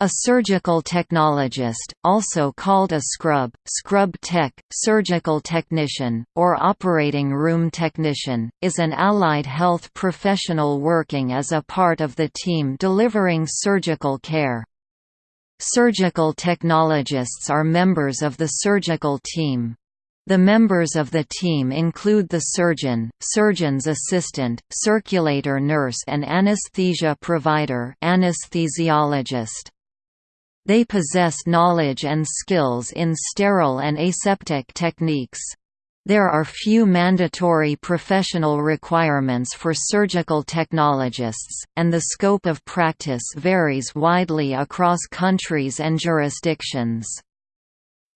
A surgical technologist, also called a scrub, scrub tech, surgical technician, or operating room technician, is an allied health professional working as a part of the team delivering surgical care. Surgical technologists are members of the surgical team. The members of the team include the surgeon, surgeon's assistant, circulator nurse and anesthesia provider anesthesiologist. They possess knowledge and skills in sterile and aseptic techniques. There are few mandatory professional requirements for surgical technologists, and the scope of practice varies widely across countries and jurisdictions.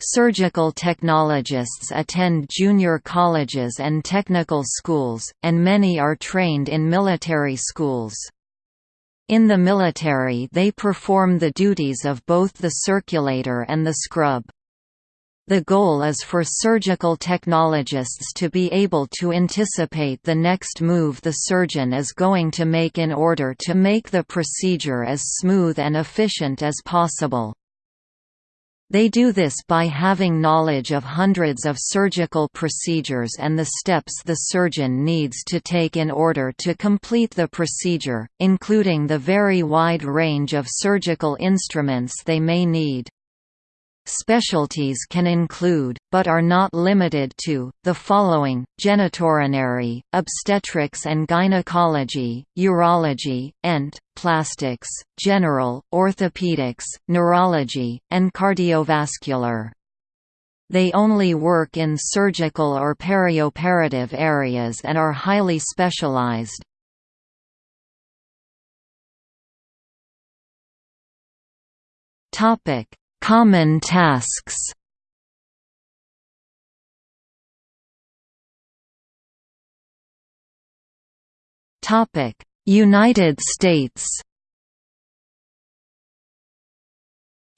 Surgical technologists attend junior colleges and technical schools, and many are trained in military schools. In the military they perform the duties of both the circulator and the scrub. The goal is for surgical technologists to be able to anticipate the next move the surgeon is going to make in order to make the procedure as smooth and efficient as possible. They do this by having knowledge of hundreds of surgical procedures and the steps the surgeon needs to take in order to complete the procedure, including the very wide range of surgical instruments they may need. Specialties can include, but are not limited to, the following, genitourinary, obstetrics and gynecology, urology, ent, plastics, general, orthopedics, neurology, and cardiovascular. They only work in surgical or perioperative areas and are highly specialized. Common tasks United States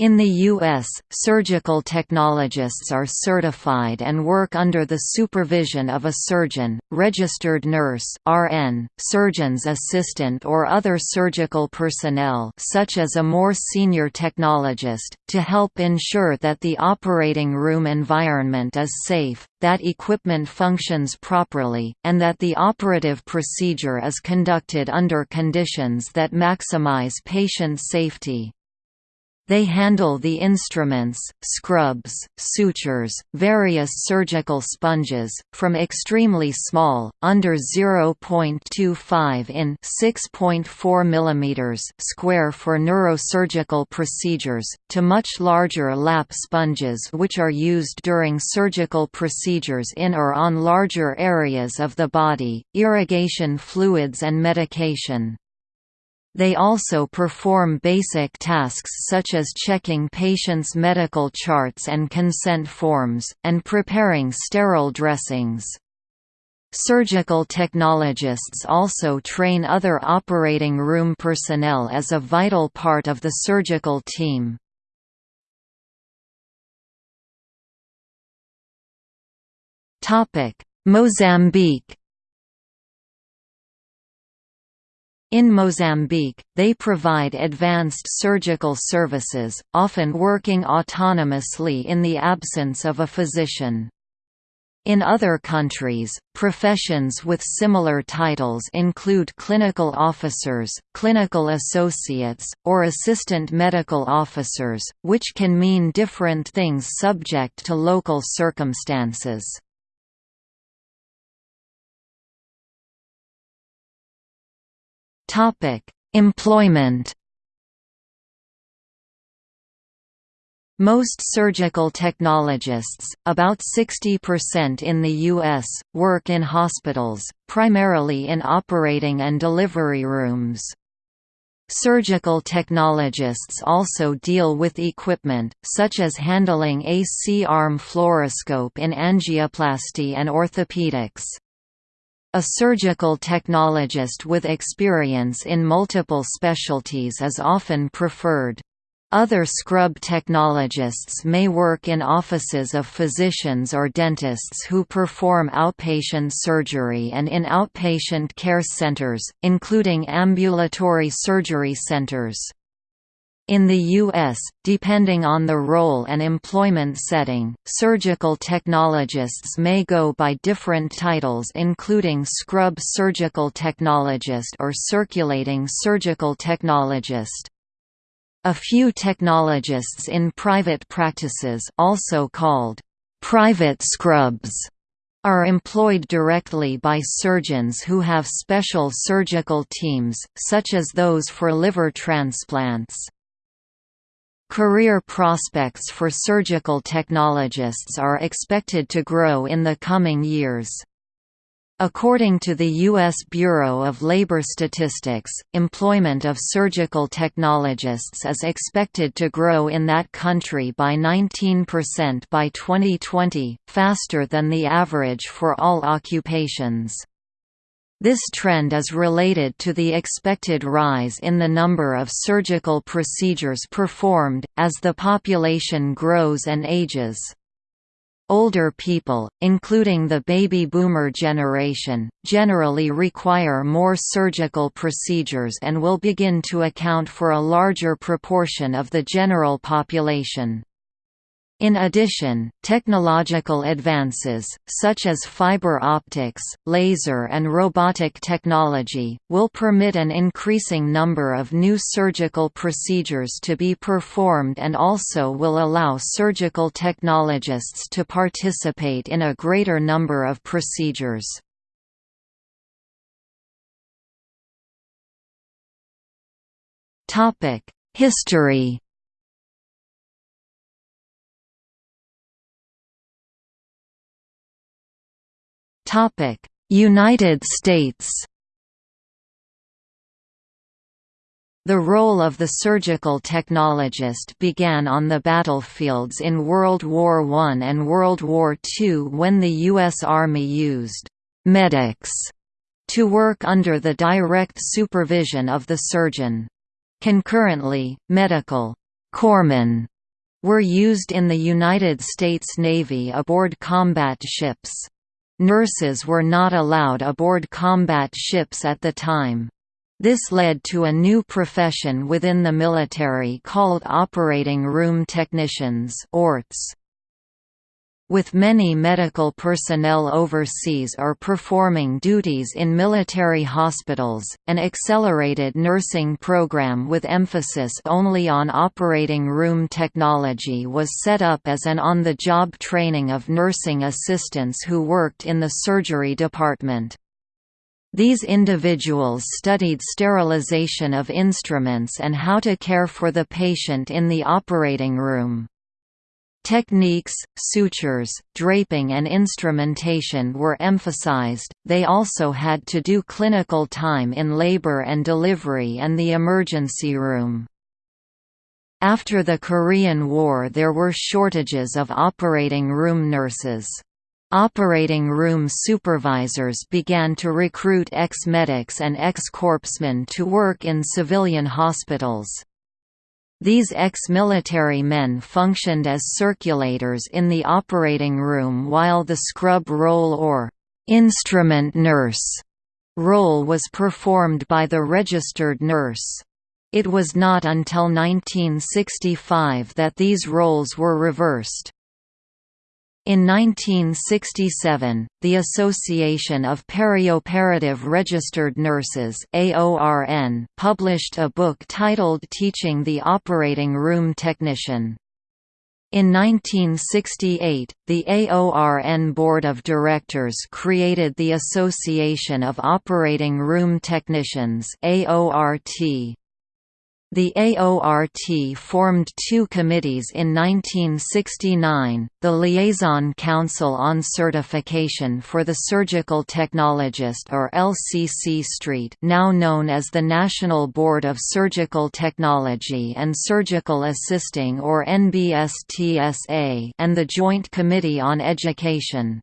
In the U.S., surgical technologists are certified and work under the supervision of a surgeon, registered nurse (RN), surgeon's assistant or other surgical personnel such as a more senior technologist, to help ensure that the operating room environment is safe, that equipment functions properly, and that the operative procedure is conducted under conditions that maximize patient safety. They handle the instruments, scrubs, sutures, various surgical sponges, from extremely small, under 0.25 in 6.4 mm square for neurosurgical procedures, to much larger lap sponges which are used during surgical procedures in or on larger areas of the body, irrigation fluids and medication. They also perform basic tasks such as checking patients' medical charts and consent forms, and preparing sterile dressings. Surgical technologists also train other operating room personnel as a vital part of the surgical team. Mozambique In Mozambique, they provide advanced surgical services, often working autonomously in the absence of a physician. In other countries, professions with similar titles include clinical officers, clinical associates, or assistant medical officers, which can mean different things subject to local circumstances. Topic: Employment. Most surgical technologists, about 60% in the U.S., work in hospitals, primarily in operating and delivery rooms. Surgical technologists also deal with equipment, such as handling a C-arm fluoroscope in angioplasty and orthopedics. A surgical technologist with experience in multiple specialties is often preferred. Other scrub technologists may work in offices of physicians or dentists who perform outpatient surgery and in outpatient care centers, including ambulatory surgery centers. In the U.S., depending on the role and employment setting, surgical technologists may go by different titles including scrub surgical technologist or circulating surgical technologist. A few technologists in private practices also called private scrubs are employed directly by surgeons who have special surgical teams, such as those for liver transplants. Career prospects for surgical technologists are expected to grow in the coming years. According to the U.S. Bureau of Labor Statistics, employment of surgical technologists is expected to grow in that country by 19% by 2020, faster than the average for all occupations. This trend is related to the expected rise in the number of surgical procedures performed, as the population grows and ages. Older people, including the baby boomer generation, generally require more surgical procedures and will begin to account for a larger proportion of the general population. In addition, technological advances, such as fiber optics, laser and robotic technology, will permit an increasing number of new surgical procedures to be performed and also will allow surgical technologists to participate in a greater number of procedures. History United States The role of the surgical technologist began on the battlefields in World War I and World War II when the U.S. Army used «medics» to work under the direct supervision of the surgeon. Concurrently, medical «corpsmen» were used in the United States Navy aboard combat ships. Nurses were not allowed aboard combat ships at the time. This led to a new profession within the military called operating room technicians ORTs with many medical personnel overseas or performing duties in military hospitals, an accelerated nursing program with emphasis only on operating room technology was set up as an on-the-job training of nursing assistants who worked in the surgery department. These individuals studied sterilization of instruments and how to care for the patient in the operating room. Techniques, sutures, draping and instrumentation were emphasized, they also had to do clinical time in labor and delivery and the emergency room. After the Korean War there were shortages of operating room nurses. Operating room supervisors began to recruit ex-medics and ex-corpsmen to work in civilian hospitals. These ex-military men functioned as circulators in the operating room while the scrub role or «instrument nurse» role was performed by the registered nurse. It was not until 1965 that these roles were reversed. In 1967, the Association of Perioperative Registered Nurses AORN published a book titled Teaching the Operating Room Technician. In 1968, the AORN Board of Directors created the Association of Operating Room Technicians AORT. The AORT formed two committees in 1969, the Liaison Council on Certification for the Surgical Technologist or LCC Street now known as the National Board of Surgical Technology and Surgical Assisting or NBSTSA and the Joint Committee on Education.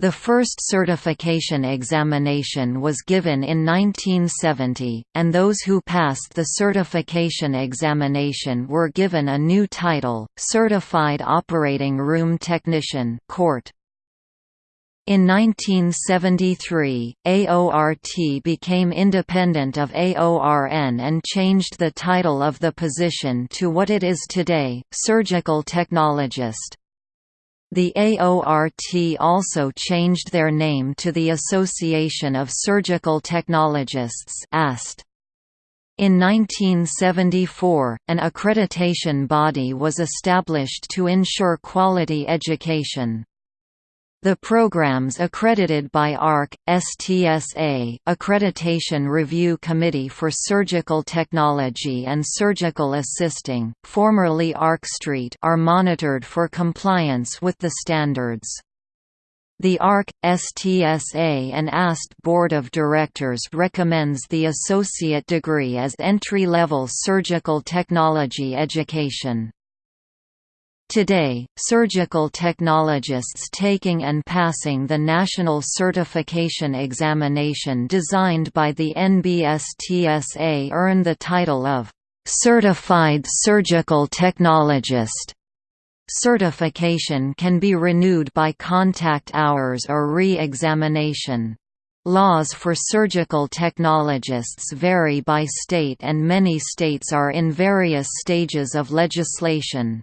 The first certification examination was given in 1970, and those who passed the certification examination were given a new title, Certified Operating Room Technician CORT. In 1973, AORT became independent of AORN and changed the title of the position to what it is today, surgical technologist. The AORT also changed their name to the Association of Surgical Technologists AST. In 1974, an accreditation body was established to ensure quality education. The programs accredited by ARC, STSA Accreditation Review Committee for Surgical Technology and Surgical Assisting, formerly ARC Street are monitored for compliance with the standards. The ARC, STSA and AST Board of Directors recommends the associate degree as entry-level surgical technology education. Today, surgical technologists taking and passing the National Certification Examination designed by the NBSTSA earn the title of Certified Surgical Technologist. Certification can be renewed by contact hours or re-examination. Laws for surgical technologists vary by state and many states are in various stages of legislation.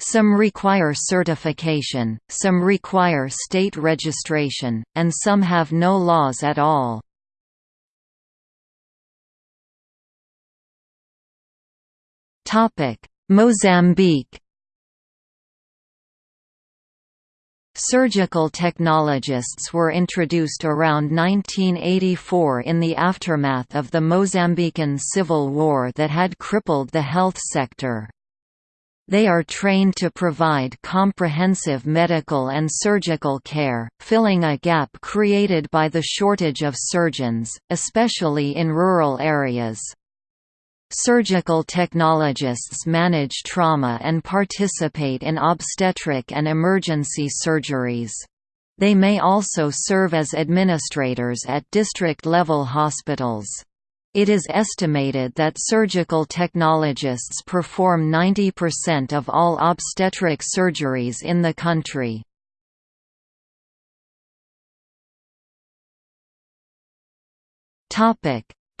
Some require certification, some require state registration, and some have no laws at all. Mozambique Surgical technologists were introduced around 1984 in the aftermath of the Mozambican civil war that had crippled the health sector. They are trained to provide comprehensive medical and surgical care, filling a gap created by the shortage of surgeons, especially in rural areas. Surgical technologists manage trauma and participate in obstetric and emergency surgeries. They may also serve as administrators at district-level hospitals. It is estimated that surgical technologists perform 90% of all obstetric surgeries in the country.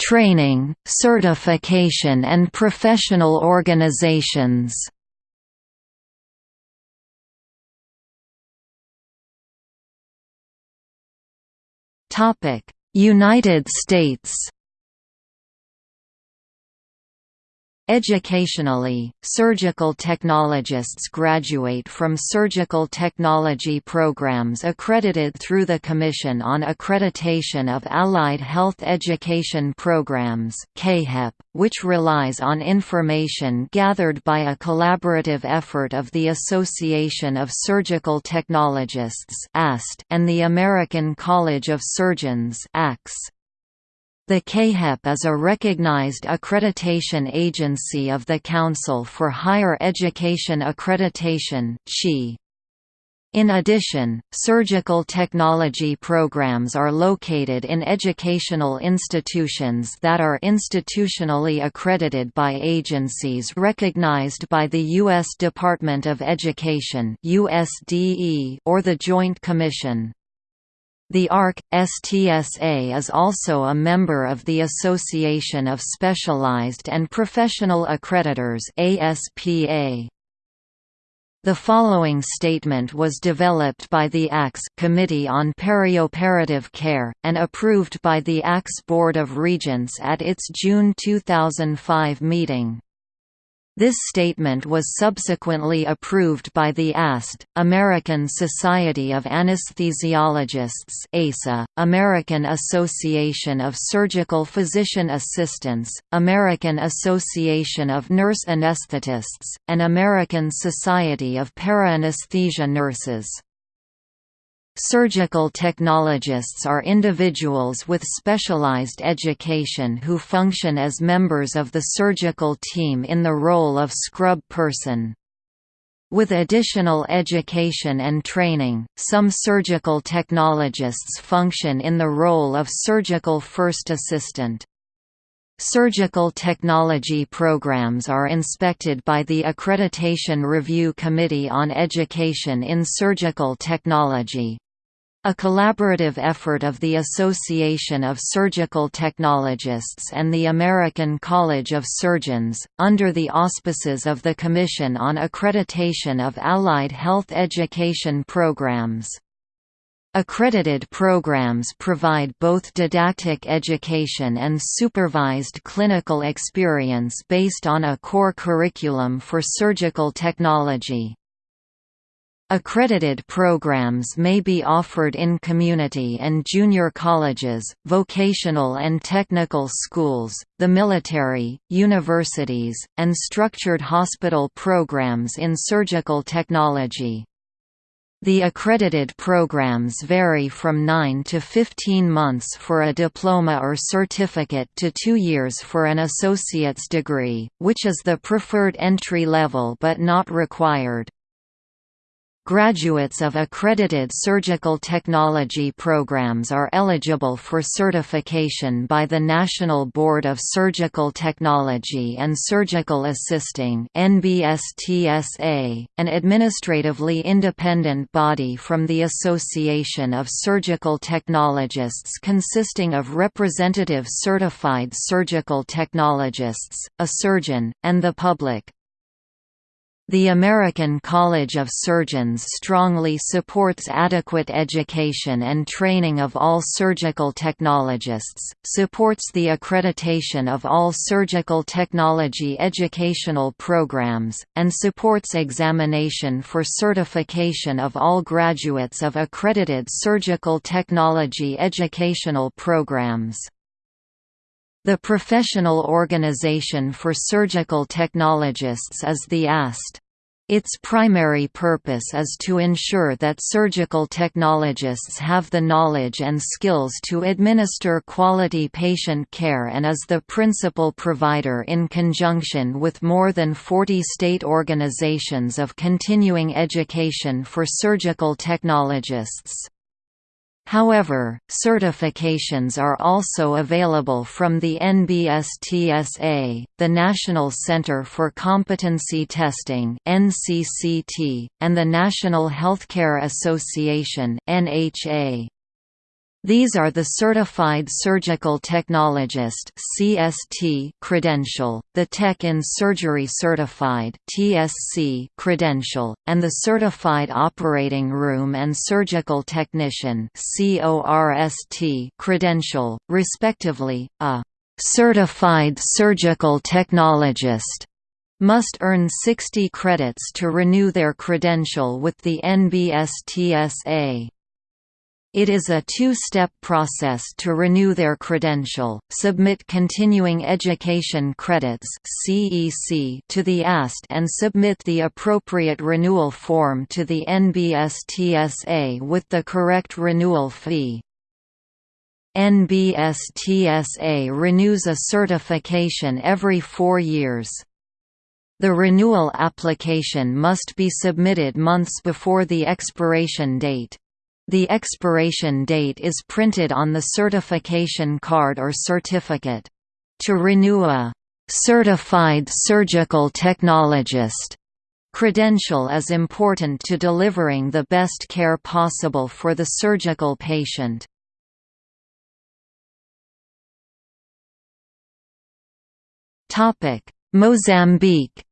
Training, certification and professional organizations United States Educationally, surgical technologists graduate from surgical technology programs accredited through the Commission on Accreditation of Allied Health Education Programs which relies on information gathered by a collaborative effort of the Association of Surgical Technologists and the American College of Surgeons the CAAHEP is a recognized accreditation agency of the Council for Higher Education Accreditation in addition, surgical technology programs are located in educational institutions that are institutionally accredited by agencies recognized by the U.S. Department of Education or the Joint Commission. The ARC, STSA is also a member of the Association of Specialized and Professional Accreditors ASPA. The following statement was developed by the ACS Committee on Perioperative Care, and approved by the ACS Board of Regents at its June 2005 meeting. This statement was subsequently approved by the AST, American Society of Anesthesiologists ASA, American Association of Surgical Physician Assistants, American Association of Nurse Anesthetists, and American Society of PeriAnesthesia Nurses. Surgical technologists are individuals with specialized education who function as members of the surgical team in the role of scrub person. With additional education and training, some surgical technologists function in the role of surgical first assistant. Surgical technology programs are inspected by the Accreditation Review Committee on Education in Surgical Technology, A collaborative effort of the Association of Surgical Technologists and the American College of Surgeons, under the auspices of the Commission on Accreditation of Allied Health Education Programs. Accredited programs provide both didactic education and supervised clinical experience based on a core curriculum for surgical technology. Accredited programs may be offered in community and junior colleges, vocational and technical schools, the military, universities, and structured hospital programs in surgical technology. The accredited programs vary from 9 to 15 months for a diploma or certificate to 2 years for an associate's degree, which is the preferred entry level but not required. Graduates of accredited surgical technology programs are eligible for certification by the National Board of Surgical Technology and Surgical Assisting (NBSTSA), an administratively independent body from the Association of Surgical Technologists consisting of representative certified surgical technologists, a surgeon, and the public. The American College of Surgeons strongly supports adequate education and training of all surgical technologists, supports the accreditation of all surgical technology educational programs, and supports examination for certification of all graduates of accredited surgical technology educational programs. The professional organization for surgical technologists is the AST. Its primary purpose is to ensure that surgical technologists have the knowledge and skills to administer quality patient care and is the principal provider in conjunction with more than 40 state organizations of continuing education for surgical technologists. However, certifications are also available from the NBSTSA, the National Center for Competency Testing (NCCT), and the National Healthcare Association (NHA). These are the Certified Surgical Technologist (CST) credential, the Tech in Surgery Certified (TSC) credential, and the Certified Operating Room and Surgical Technician (CORST) credential, respectively. A Certified Surgical Technologist must earn 60 credits to renew their credential with the NBSTSA. It is a two-step process to renew their credential, submit Continuing Education Credits to the AST and submit the appropriate renewal form to the NBSTSA with the correct renewal fee. NBSTSA renews a certification every four years. The renewal application must be submitted months before the expiration date. The expiration date is printed on the certification card or certificate. To renew a «certified surgical technologist» credential is important to delivering the best care possible for the surgical patient. Mozambique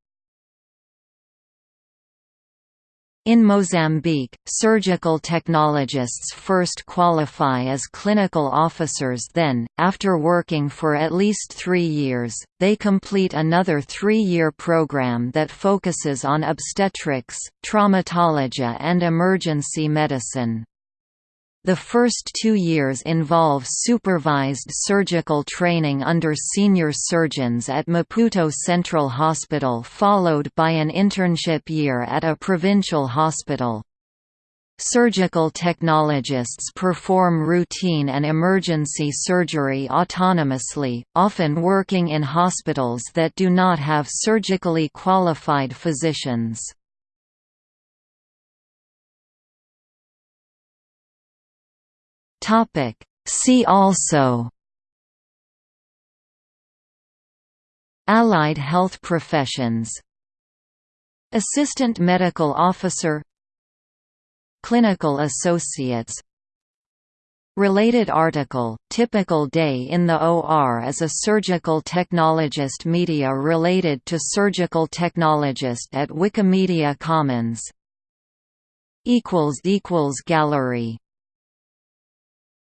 In Mozambique, surgical technologists first qualify as clinical officers then, after working for at least three years, they complete another three-year program that focuses on obstetrics, traumatology and emergency medicine. The first two years involve supervised surgical training under senior surgeons at Maputo Central Hospital followed by an internship year at a provincial hospital. Surgical technologists perform routine and emergency surgery autonomously, often working in hospitals that do not have surgically qualified physicians. Topic. See also. Allied health professions. Assistant medical officer. Clinical associates. Related article, typical day in the OR as a surgical technologist Media related to surgical technologist at Wikimedia Commons. Gallery